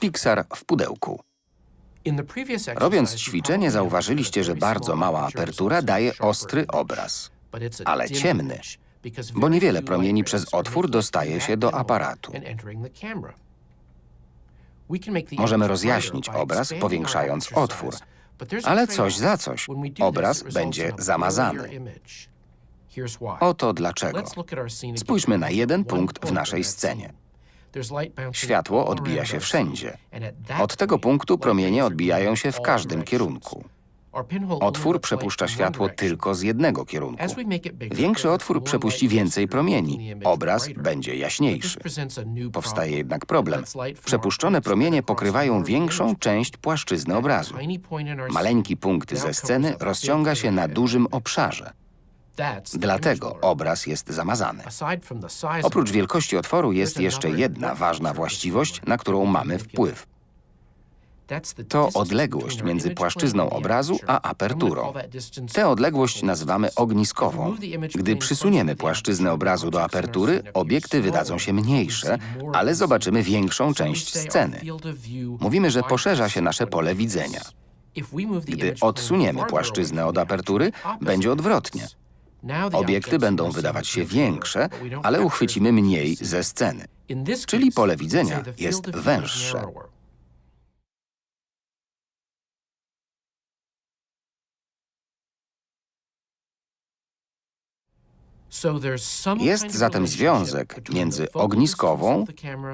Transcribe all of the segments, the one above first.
Pixar w pudełku. Robiąc ćwiczenie zauważyliście, że bardzo mała apertura daje ostry obraz, ale ciemny, bo niewiele promieni przez otwór dostaje się do aparatu. Możemy rozjaśnić obraz, powiększając otwór, ale coś za coś. Obraz będzie zamazany. Oto dlaczego. Spójrzmy na jeden punkt w naszej scenie. Światło odbija się wszędzie. Od tego punktu promienie odbijają się w każdym kierunku. Otwór przepuszcza światło tylko z jednego kierunku. Większy otwór przepuści więcej promieni. Obraz będzie jaśniejszy. Powstaje jednak problem. Przepuszczone promienie pokrywają większą część płaszczyzny obrazu. Maleńki punkt ze sceny rozciąga się na dużym obszarze. Dlatego obraz jest zamazany. Oprócz wielkości otworu jest jeszcze jedna ważna właściwość, na którą mamy wpływ. To odległość między płaszczyzną obrazu a aperturą. Tę odległość nazywamy ogniskową. Gdy przysuniemy płaszczyznę obrazu do apertury, obiekty wydadzą się mniejsze, ale zobaczymy większą część sceny. Mówimy, że poszerza się nasze pole widzenia. Gdy odsuniemy płaszczyznę od apertury, będzie odwrotnie. Obiekty będą wydawać się większe, ale uchwycimy mniej ze sceny. Czyli pole widzenia jest węższe. Jest zatem związek między ogniskową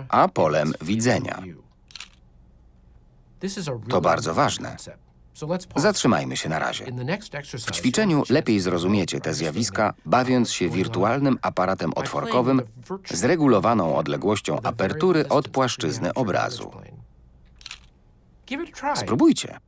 a polem widzenia. To bardzo ważne. Zatrzymajmy się na razie. W ćwiczeniu lepiej zrozumiecie te zjawiska, bawiąc się wirtualnym aparatem otworkowym z regulowaną odległością apertury od płaszczyzny obrazu. Spróbujcie.